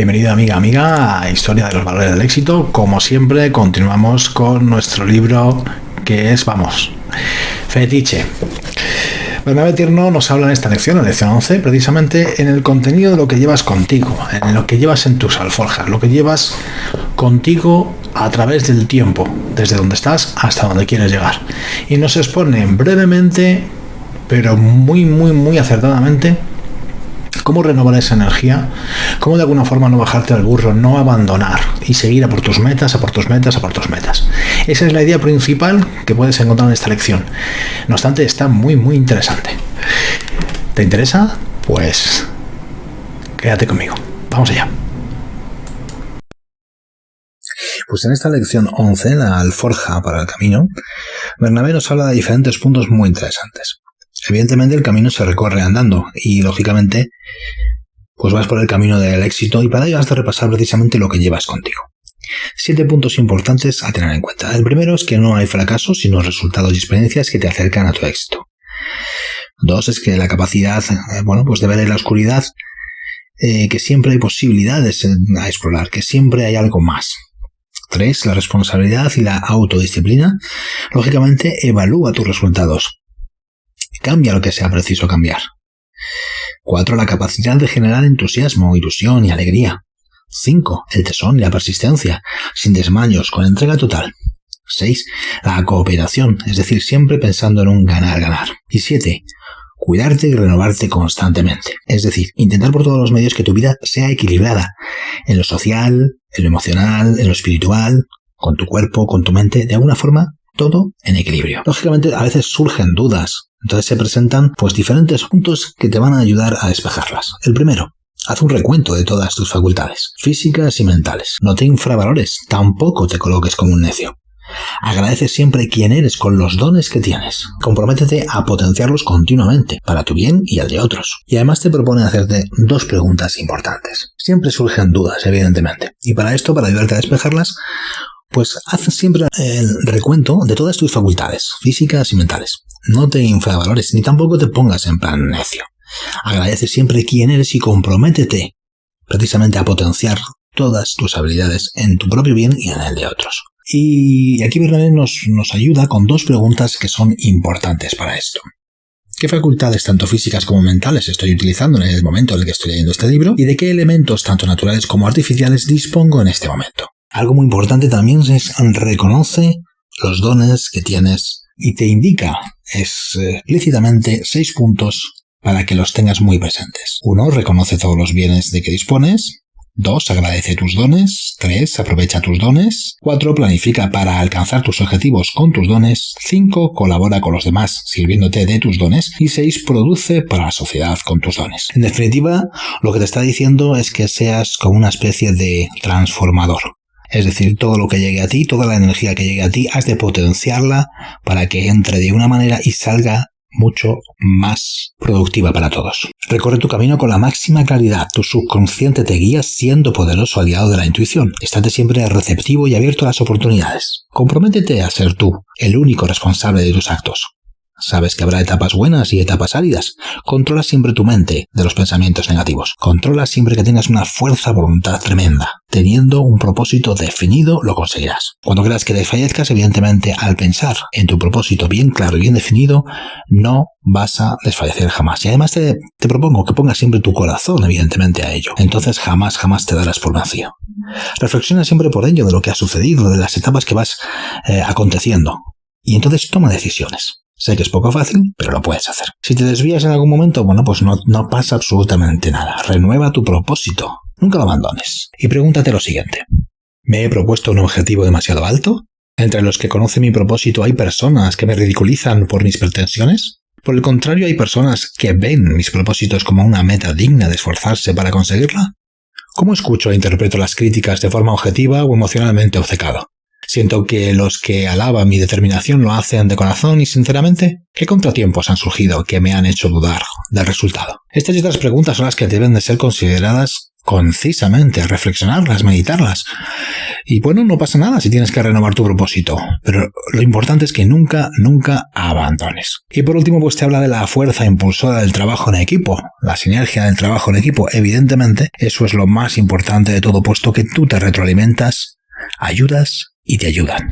Bienvenido amiga, amiga a Historia de los Valores del Éxito. Como siempre, continuamos con nuestro libro que es, vamos, Fetiche. Bernabé Tierno nos habla en esta lección, en la lección 11, precisamente en el contenido de lo que llevas contigo, en lo que llevas en tus alforjas, lo que llevas contigo a través del tiempo, desde donde estás hasta donde quieres llegar. Y nos expone brevemente, pero muy, muy, muy acertadamente, cómo renovar esa energía, cómo de alguna forma no bajarte al burro, no abandonar y seguir a por tus metas, a por tus metas, a por tus metas. Esa es la idea principal que puedes encontrar en esta lección. No obstante, está muy, muy interesante. ¿Te interesa? Pues quédate conmigo. Vamos allá. Pues en esta lección 11, la alforja para el camino, Bernabé nos habla de diferentes puntos muy interesantes. Evidentemente el camino se recorre andando y lógicamente pues vas por el camino del éxito y para ello has de repasar precisamente lo que llevas contigo. Siete puntos importantes a tener en cuenta. El primero es que no hay fracasos, sino resultados y experiencias que te acercan a tu éxito. Dos es que la capacidad, eh, bueno, pues de ver en la oscuridad eh, que siempre hay posibilidades a explorar, que siempre hay algo más. Tres, la responsabilidad y la autodisciplina. Lógicamente, evalúa tus resultados. Cambia lo que sea preciso cambiar. 4. La capacidad de generar entusiasmo, ilusión y alegría. 5. El tesón y la persistencia, sin desmayos, con entrega total. 6. La cooperación, es decir, siempre pensando en un ganar-ganar. Y 7. Cuidarte y renovarte constantemente. Es decir, intentar por todos los medios que tu vida sea equilibrada. En lo social, en lo emocional, en lo espiritual, con tu cuerpo, con tu mente, de alguna forma, todo en equilibrio. Lógicamente, a veces surgen dudas, entonces se presentan pues diferentes puntos que te van a ayudar a despejarlas. El primero, Haz un recuento de todas tus facultades, físicas y mentales. No te infravalores, tampoco te coloques como un necio. Agradece siempre quién eres con los dones que tienes. Comprométete a potenciarlos continuamente, para tu bien y el de otros. Y además te propone hacerte dos preguntas importantes. Siempre surgen dudas, evidentemente. Y para esto, para ayudarte a despejarlas, pues haz siempre el recuento de todas tus facultades, físicas y mentales. No te infravalores ni tampoco te pongas en plan necio. Agradece siempre quién eres y comprométete precisamente a potenciar todas tus habilidades en tu propio bien y en el de otros. Y aquí Bernabé nos, nos ayuda con dos preguntas que son importantes para esto. ¿Qué facultades tanto físicas como mentales estoy utilizando en el momento en el que estoy leyendo este libro? ¿Y de qué elementos tanto naturales como artificiales dispongo en este momento? Algo muy importante también es reconoce los dones que tienes y te indica explícitamente seis puntos para que los tengas muy presentes. Uno, reconoce todos los bienes de que dispones. 2. Agradece tus dones. 3. Aprovecha tus dones. 4. Planifica para alcanzar tus objetivos con tus dones. 5. Colabora con los demás sirviéndote de tus dones. Y 6. Produce para la sociedad con tus dones. En definitiva, lo que te está diciendo es que seas como una especie de transformador. Es decir, todo lo que llegue a ti, toda la energía que llegue a ti, has de potenciarla para que entre de una manera y salga mucho más productiva para todos. Recorre tu camino con la máxima claridad. Tu subconsciente te guía siendo poderoso aliado de la intuición. Estate siempre receptivo y abierto a las oportunidades. Comprométete a ser tú, el único responsable de tus actos. Sabes que habrá etapas buenas y etapas áridas. Controla siempre tu mente de los pensamientos negativos. Controla siempre que tengas una fuerza voluntad tremenda. Teniendo un propósito definido, lo conseguirás. Cuando creas que desfallezcas, evidentemente, al pensar en tu propósito bien claro y bien definido, no vas a desfallecer jamás. Y además te, propongo que pongas siempre tu corazón, evidentemente, a ello. Entonces jamás, jamás te darás por vencido. Reflexiona siempre por ello de lo que ha sucedido, de las etapas que vas eh, aconteciendo. Y entonces toma decisiones. Sé que es poco fácil, pero lo puedes hacer. Si te desvías en algún momento, bueno, pues no, pasa absolutamente nada. Renueva tu propósito. Nunca lo abandones. Y pregúntate lo siguiente. ¿Me he propuesto un objetivo demasiado alto? ¿Entre los que conocen mi propósito hay personas que me ridiculizan por mis pretensiones? Por el contrario, hay personas que ven mis propósitos como una meta digna de esforzarse para conseguirla. ¿Cómo escucho e interpreto las críticas de forma objetiva o emocionalmente obcecado? Siento que los que alaban mi determinación lo hacen de corazón y sinceramente. ¿Qué contratiempos han surgido que me han hecho dudar del resultado? Estas y otras preguntas son las que deben de ser consideradas concisamente, reflexionarlas, meditarlas. Y bueno, no pasa nada si tienes que renovar tu propósito, pero lo importante es que nunca, nunca abandones. Y por último, pues te habla de la fuerza impulsora del trabajo en equipo, la sinergia del trabajo en equipo. Evidentemente, eso es lo más importante de todo, puesto que tú te retroalimentas, ayudas y te ayudan.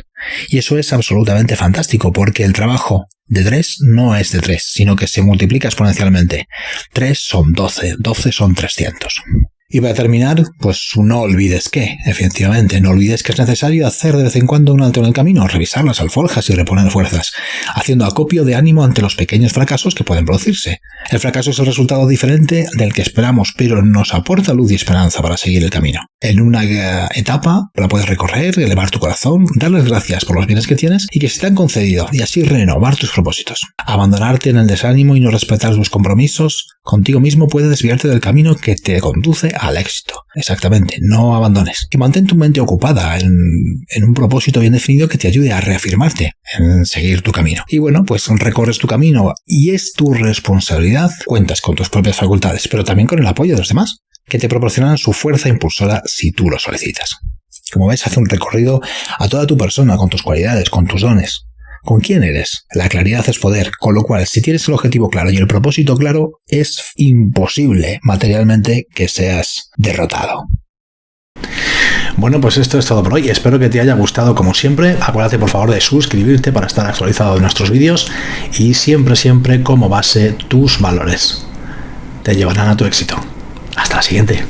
Y eso es absolutamente fantástico, porque el trabajo de 3 no es de 3, sino que se multiplica exponencialmente. 3 son 12, 12 son 300. Y para terminar, pues no olvides que, efectivamente, no olvides que es necesario hacer de vez en cuando un alto en el camino, revisar las alforjas y reponer fuerzas, haciendo acopio de ánimo ante los pequeños fracasos que pueden producirse. El fracaso es el resultado diferente del que esperamos, pero nos aporta luz y esperanza para seguir el camino. En una etapa la puedes recorrer, elevar tu corazón, darles gracias por los bienes que tienes y que se te han concedido, y así renovar tus propósitos. Abandonarte en el desánimo y no respetar tus compromisos contigo mismo puede desviarte del camino que te conduce al éxito. Exactamente, no abandones. Y mantén tu mente ocupada en, en, un propósito bien definido que te ayude a reafirmarte en seguir tu camino. Y bueno, pues recorres tu camino y es tu responsabilidad. Cuentas con tus propias facultades, pero también con el apoyo de los demás, que te proporcionan su fuerza impulsora si tú lo solicitas. Como ves, hace un recorrido a toda tu persona, con tus cualidades, con tus dones, con quién eres. La claridad es poder, con lo cual si tienes el objetivo claro y el propósito claro, es imposible materialmente que seas derrotado. Bueno, pues esto es todo por hoy. Espero que te haya gustado como siempre. Acuérdate por favor de suscribirte para estar actualizado de nuestros vídeos y siempre, siempre como base tus valores. Te llevarán a tu éxito. Hasta la siguiente.